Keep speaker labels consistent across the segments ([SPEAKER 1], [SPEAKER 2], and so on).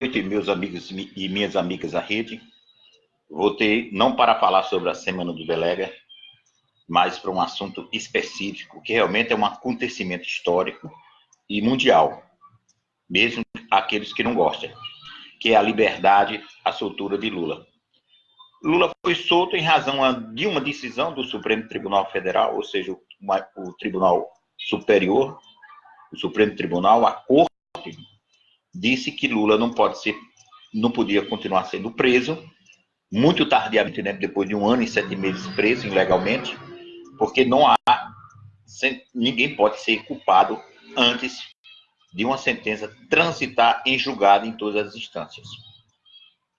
[SPEAKER 1] noite, meus amigos e minhas amigas da rede. Voltei não para falar sobre a Semana do Delega, mas para um assunto específico, que realmente é um acontecimento histórico e mundial, mesmo aqueles que não gostam, que é a liberdade, a soltura de Lula. Lula foi solto em razão de uma decisão do Supremo Tribunal Federal, ou seja, o Tribunal Superior, o Supremo Tribunal, a Corte, disse que Lula não pode ser, não podia continuar sendo preso, muito tardiamente, né, depois de um ano e sete meses preso ilegalmente, porque não há, ninguém pode ser culpado antes de uma sentença transitar em julgado em todas as instâncias.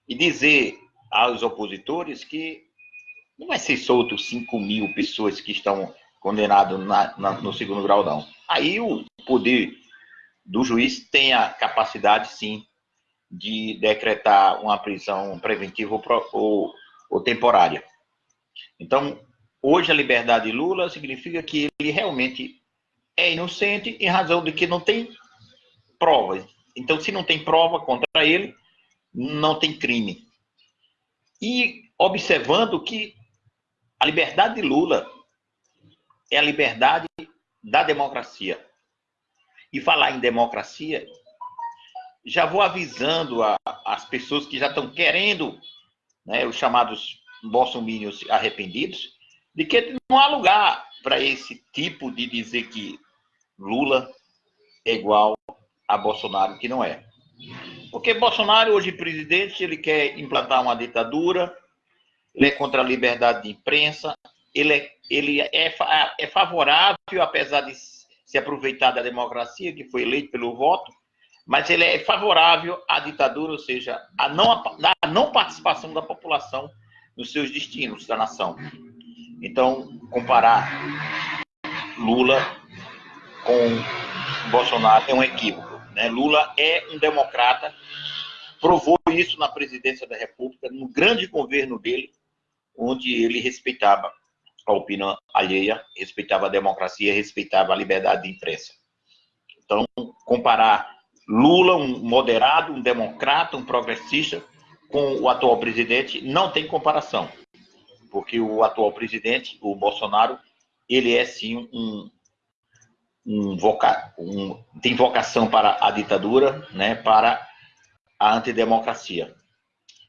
[SPEAKER 1] E dizer aos opositores que não vai ser solto 5 mil pessoas que estão condenadas na, na, no segundo grau, não. Aí o poder do juiz tem a capacidade, sim, de decretar uma prisão preventiva ou, ou, temporária. Então, hoje a liberdade de Lula significa que ele realmente é inocente em razão de que não tem provas. Então, se não tem prova contra ele, não tem crime. E observando que a liberdade de Lula é a liberdade da democracia e falar em democracia, já vou avisando a, as pessoas que já estão querendo, né, os chamados bolsominions arrependidos, de que não há lugar para esse tipo de dizer que Lula é igual a Bolsonaro, que não é. Porque Bolsonaro, hoje presidente, ele quer implantar uma ditadura, ele é contra a liberdade de imprensa, ele é, ele é, é favorável, apesar de se aproveitar da democracia, que foi eleito pelo voto, mas ele é favorável à ditadura, ou seja, à não, à não participação da população nos seus destinos da nação. Então, comparar Lula com Bolsonaro é um equívoco. Né? Lula é um democrata, provou isso na presidência da República, no grande governo dele, onde ele respeitava a opinião alheia, respeitava a democracia, respeitava a liberdade de imprensa. Então, comparar Lula, um moderado, um democrata, um progressista, com o atual presidente, não tem comparação. Porque o atual presidente, o Bolsonaro, ele é sim um, um, voca, um tem vocação para a ditadura, né, para a antidemocracia.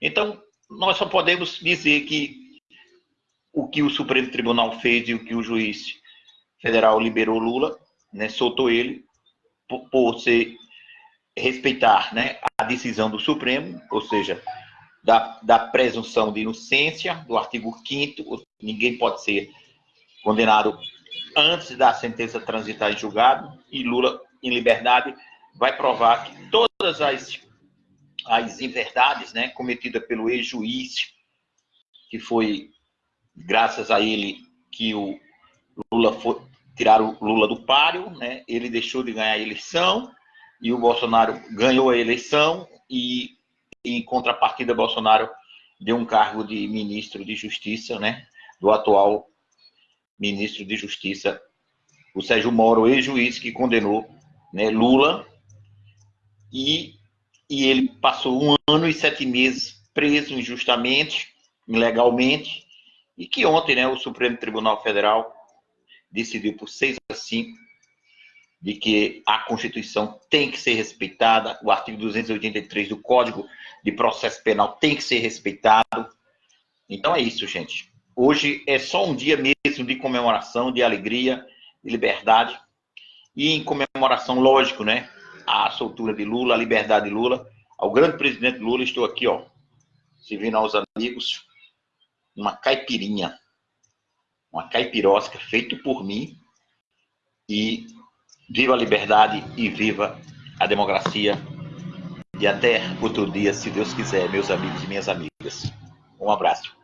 [SPEAKER 1] Então, nós só podemos dizer que o que o Supremo Tribunal fez e o que o juiz federal liberou Lula, né, soltou ele por, por ser, respeitar né, a decisão do Supremo, ou seja, da, da presunção de inocência, do artigo 5 ninguém pode ser condenado antes da sentença transitar em julgado, e Lula, em liberdade, vai provar que todas as, as inverdades né, cometidas pelo ex-juiz, que foi graças a ele que o Lula foi, tiraram o Lula do páreo, né? Ele deixou de ganhar a eleição e o Bolsonaro ganhou a eleição e em contrapartida Bolsonaro deu um cargo de ministro de Justiça, né? Do atual ministro de Justiça, o Sérgio Moro, ex-juiz que condenou né, Lula e, e ele passou um ano e sete meses preso injustamente, ilegalmente, e que ontem né, o Supremo Tribunal Federal decidiu por 6 a 5 de que a Constituição tem que ser respeitada, o artigo 283 do Código de Processo Penal tem que ser respeitado. Então é isso, gente. Hoje é só um dia mesmo de comemoração, de alegria, de liberdade. E em comemoração, lógico, né? A soltura de Lula, a liberdade de Lula. Ao grande presidente Lula, estou aqui, ó, servindo aos amigos uma caipirinha, uma caipirosca feito por mim e viva a liberdade e viva a democracia. E até outro dia, se Deus quiser, meus amigos e minhas amigas. Um abraço.